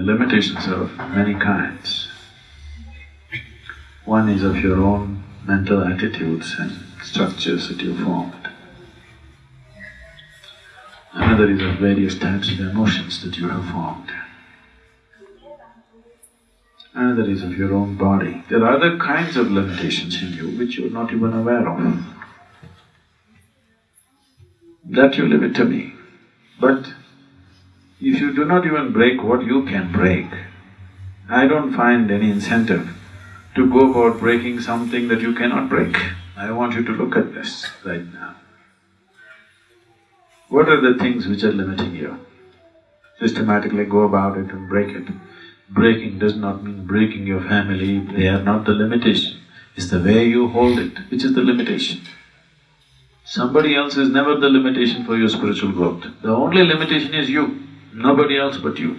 The limitations of many kinds. One is of your own mental attitudes and structures that you formed. Another is of various types of emotions that you have formed. Another is of your own body. There are other kinds of limitations in you which you're not even aware of. That you leave it to me. But if you do not even break what you can break, I don't find any incentive to go about breaking something that you cannot break. I want you to look at this right now. What are the things which are limiting you? Systematically go about it and break it. Breaking does not mean breaking your family, they are not the limitation. It's the way you hold it which is the limitation. Somebody else is never the limitation for your spiritual growth. The only limitation is you, nobody else but you.